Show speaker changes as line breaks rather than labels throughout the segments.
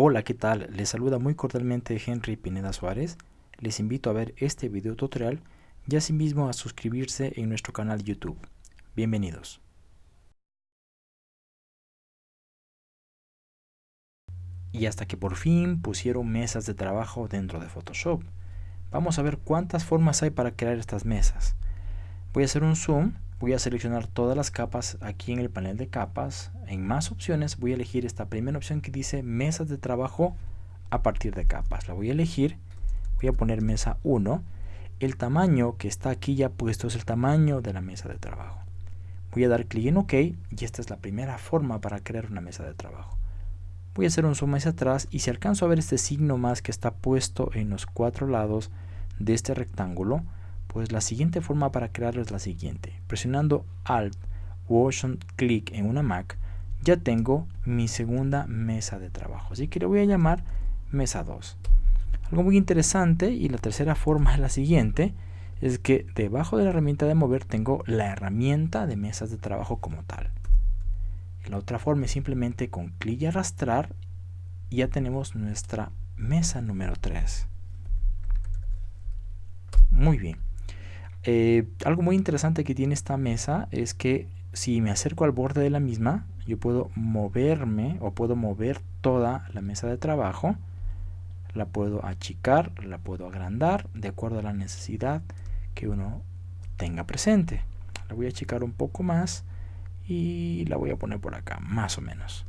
Hola, ¿qué tal? Les saluda muy cordialmente Henry Pineda Suárez. Les invito a ver este video tutorial y asimismo a suscribirse en nuestro canal YouTube. Bienvenidos. Y hasta que por fin pusieron mesas de trabajo dentro de Photoshop. Vamos a ver cuántas formas hay para crear estas mesas. Voy a hacer un zoom voy a seleccionar todas las capas aquí en el panel de capas. En más opciones voy a elegir esta primera opción que dice mesas de trabajo a partir de capas. La voy a elegir. Voy a poner mesa 1 el tamaño que está aquí ya puesto es el tamaño de la mesa de trabajo. Voy a dar clic en ok y esta es la primera forma para crear una mesa de trabajo. Voy a hacer un zoom hacia atrás y si alcanzo a ver este signo más que está puesto en los cuatro lados de este rectángulo pues la siguiente forma para crearlo es la siguiente. Presionando Alt o Option Click en una Mac, ya tengo mi segunda mesa de trabajo. Así que le voy a llamar mesa 2. Algo muy interesante y la tercera forma es la siguiente, es que debajo de la herramienta de mover tengo la herramienta de mesas de trabajo como tal. La otra forma es simplemente con clic y arrastrar y ya tenemos nuestra mesa número 3. Muy bien. Eh, algo muy interesante que tiene esta mesa es que si me acerco al borde de la misma, yo puedo moverme o puedo mover toda la mesa de trabajo. La puedo achicar, la puedo agrandar de acuerdo a la necesidad que uno tenga presente. La voy a achicar un poco más y la voy a poner por acá, más o menos.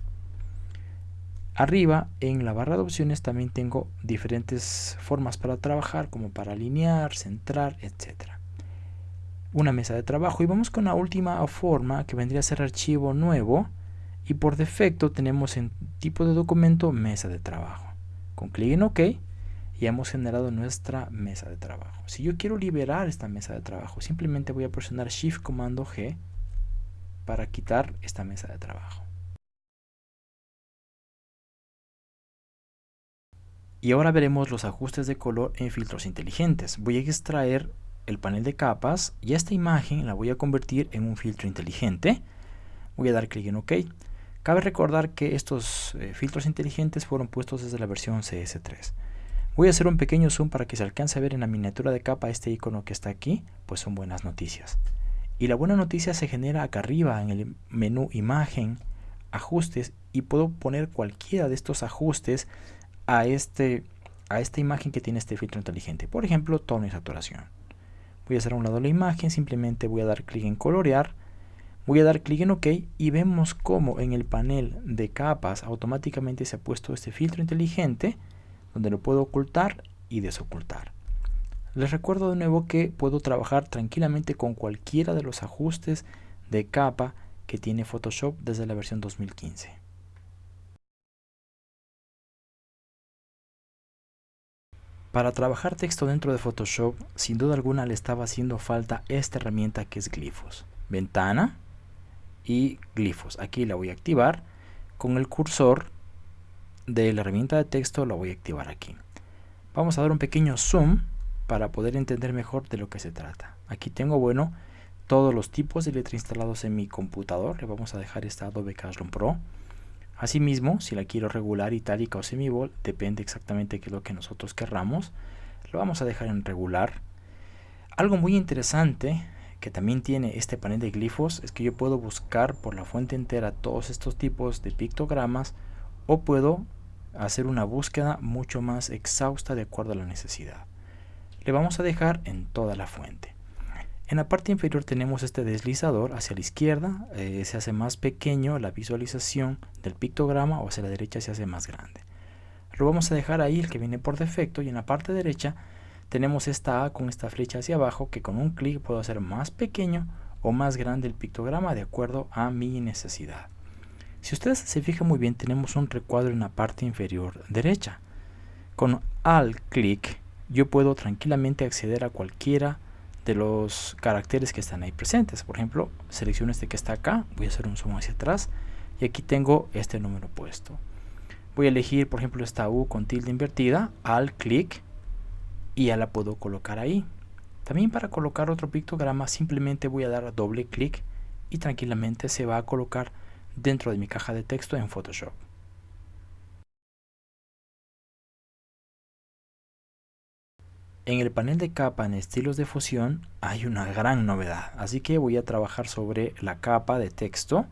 Arriba en la barra de opciones también tengo diferentes formas para trabajar como para alinear, centrar, etcétera una mesa de trabajo. Y vamos con la última forma que vendría a ser archivo nuevo. Y por defecto tenemos en tipo de documento mesa de trabajo. Con clic en ok ya hemos generado nuestra mesa de trabajo. Si yo quiero liberar esta mesa de trabajo simplemente voy a presionar shift comando G para quitar esta mesa de trabajo. Y ahora veremos los ajustes de color en filtros inteligentes. Voy a extraer el panel de capas y esta imagen la voy a convertir en un filtro inteligente. Voy a dar clic en OK. Cabe recordar que estos eh, filtros inteligentes fueron puestos desde la versión CS3. Voy a hacer un pequeño zoom para que se alcance a ver en la miniatura de capa este icono que está aquí, pues son buenas noticias. Y la buena noticia se genera acá arriba en el menú imagen, ajustes y puedo poner cualquiera de estos ajustes a, este, a esta imagen que tiene este filtro inteligente. Por ejemplo, tono y saturación voy a hacer a un lado la imagen, simplemente voy a dar clic en colorear, voy a dar clic en OK y vemos cómo en el panel de capas automáticamente se ha puesto este filtro inteligente donde lo puedo ocultar y desocultar. Les recuerdo de nuevo que puedo trabajar tranquilamente con cualquiera de los ajustes de capa que tiene Photoshop desde la versión 2015. Para trabajar texto dentro de Photoshop, sin duda alguna le estaba haciendo falta esta herramienta que es Glifos. Ventana y Glifos. Aquí la voy a activar. Con el cursor de la herramienta de texto la voy a activar aquí. Vamos a dar un pequeño zoom para poder entender mejor de lo que se trata. Aquí tengo, bueno, todos los tipos de letra instalados en mi computador. Le vamos a dejar esta Adobe Cashroom Pro. Asimismo, si la quiero regular, itálica o semibold, depende exactamente qué es lo que nosotros querramos. Lo vamos a dejar en regular. Algo muy interesante que también tiene este panel de glifos es que yo puedo buscar por la fuente entera todos estos tipos de pictogramas o puedo hacer una búsqueda mucho más exhausta de acuerdo a la necesidad. Le vamos a dejar en toda la fuente. En la parte inferior tenemos este deslizador hacia la izquierda, eh, se hace más pequeño la visualización del pictograma o hacia la derecha se hace más grande. Lo vamos a dejar ahí, el que viene por defecto, y en la parte derecha tenemos esta A con esta flecha hacia abajo que con un clic puedo hacer más pequeño o más grande el pictograma de acuerdo a mi necesidad. Si ustedes se fijan muy bien tenemos un recuadro en la parte inferior derecha. Con Alt clic yo puedo tranquilamente acceder a cualquiera de los caracteres que están ahí presentes. Por ejemplo, selecciono este que está acá, voy a hacer un zoom hacia atrás y aquí tengo este número puesto. Voy a elegir, por ejemplo, esta U con tilde invertida, al clic y ya la puedo colocar ahí. También para colocar otro pictograma simplemente voy a dar doble clic y tranquilamente se va a colocar dentro de mi caja de texto en Photoshop. En el panel de capa en estilos de fusión hay una gran novedad, así que voy a trabajar sobre la capa de texto,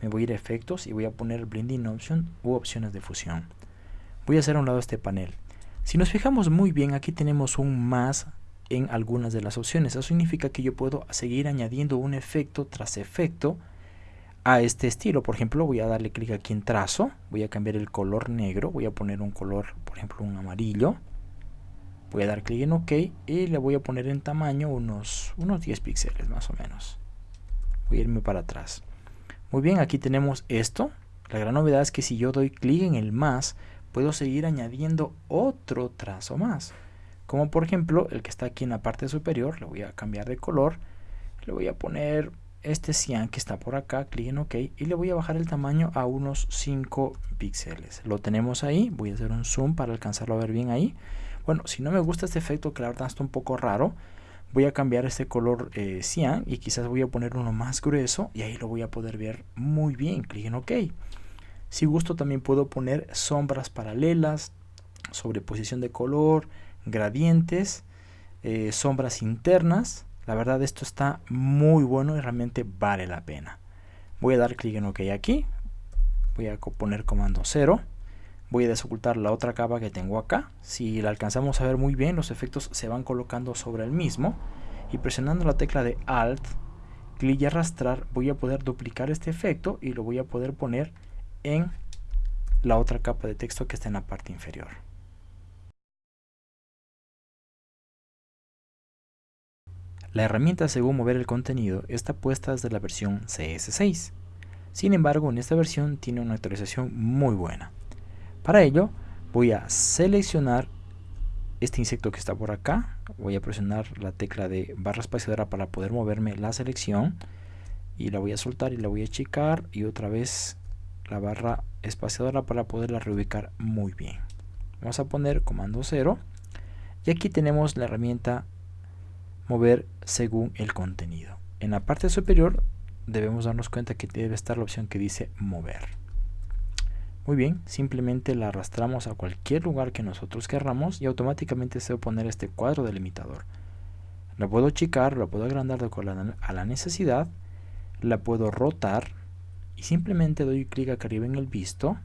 me voy a ir a efectos y voy a poner blending option u opciones de fusión. Voy a hacer a un lado este panel. Si nos fijamos muy bien, aquí tenemos un más en algunas de las opciones. Eso significa que yo puedo seguir añadiendo un efecto tras efecto a este estilo. Por ejemplo, voy a darle clic aquí en trazo, voy a cambiar el color negro, voy a poner un color, por ejemplo, un amarillo. Voy a dar clic en OK y le voy a poner en tamaño unos, unos 10 píxeles más o menos. Voy a irme para atrás. Muy bien, aquí tenemos esto. La gran novedad es que si yo doy clic en el más, puedo seguir añadiendo otro trazo más. Como por ejemplo el que está aquí en la parte superior, le voy a cambiar de color. Le voy a poner este cian que está por acá, clic en OK y le voy a bajar el tamaño a unos 5 píxeles. Lo tenemos ahí, voy a hacer un zoom para alcanzarlo a ver bien ahí. Bueno, si no me gusta este efecto que la verdad está un poco raro, voy a cambiar este color eh, cian y quizás voy a poner uno más grueso y ahí lo voy a poder ver muy bien, clic en OK. Si gusto también puedo poner sombras paralelas, sobreposición de color, gradientes, eh, sombras internas. La verdad esto está muy bueno y realmente vale la pena. Voy a dar clic en OK aquí. Voy a poner comando 0 voy a desocultar la otra capa que tengo acá. Si la alcanzamos a ver muy bien, los efectos se van colocando sobre el mismo. Y presionando la tecla de Alt, clic y arrastrar, voy a poder duplicar este efecto y lo voy a poder poner en la otra capa de texto que está en la parte inferior. La herramienta según mover el contenido está puesta desde la versión CS6. Sin embargo, en esta versión tiene una actualización muy buena. Para ello voy a seleccionar este insecto que está por acá. Voy a presionar la tecla de barra espaciadora para poder moverme la selección. Y la voy a soltar y la voy a achicar. Y otra vez la barra espaciadora para poderla reubicar muy bien. Vamos a poner comando 0. Y aquí tenemos la herramienta mover según el contenido. En la parte superior debemos darnos cuenta que debe estar la opción que dice mover. Muy bien, simplemente la arrastramos a cualquier lugar que nosotros querramos y automáticamente se va a poner este cuadro delimitador. La puedo achicar, la puedo agrandar a la necesidad, la puedo rotar y simplemente doy clic acá arriba en el visto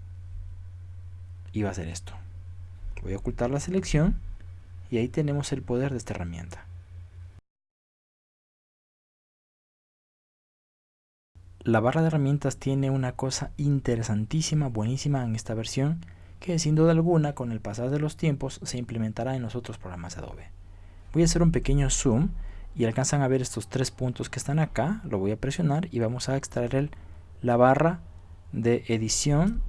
y va a hacer esto. Voy a ocultar la selección y ahí tenemos el poder de esta herramienta. La barra de herramientas tiene una cosa interesantísima, buenísima en esta versión, que sin duda alguna con el pasar de los tiempos se implementará en los otros programas de Adobe. Voy a hacer un pequeño zoom y alcanzan a ver estos tres puntos que están acá, lo voy a presionar y vamos a extraer la barra de edición.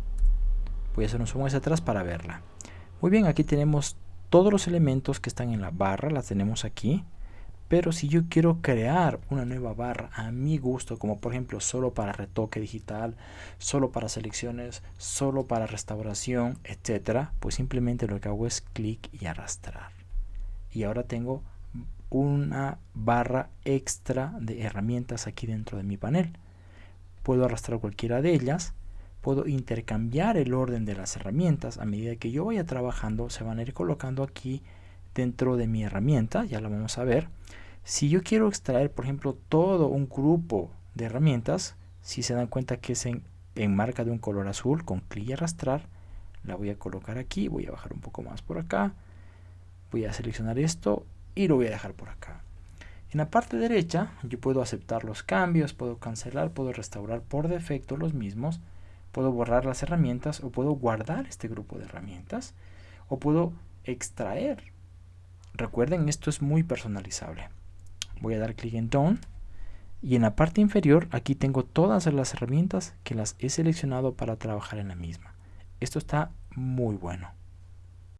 Voy a hacer un zoom hacia atrás para verla. Muy bien, aquí tenemos todos los elementos que están en la barra, las tenemos aquí. Pero si yo quiero crear una nueva barra a mi gusto, como por ejemplo solo para retoque digital, solo para selecciones, solo para restauración, etcétera, pues simplemente lo que hago es clic y arrastrar. Y ahora tengo una barra extra de herramientas aquí dentro de mi panel. Puedo arrastrar cualquiera de ellas, puedo intercambiar el orden de las herramientas a medida que yo vaya trabajando, se van a ir colocando aquí dentro de mi herramienta, ya la vamos a ver. Si yo quiero extraer, por ejemplo, todo un grupo de herramientas, si se dan cuenta que es en, marca de un color azul, con clic y arrastrar, la voy a colocar aquí, voy a bajar un poco más por acá, voy a seleccionar esto y lo voy a dejar por acá. En la parte derecha yo puedo aceptar los cambios, puedo cancelar, puedo restaurar por defecto los mismos, puedo borrar las herramientas o puedo guardar este grupo de herramientas o puedo extraer Recuerden, esto es muy personalizable. Voy a dar clic en Done. Y en la parte inferior, aquí tengo todas las herramientas que las he seleccionado para trabajar en la misma. Esto está muy bueno.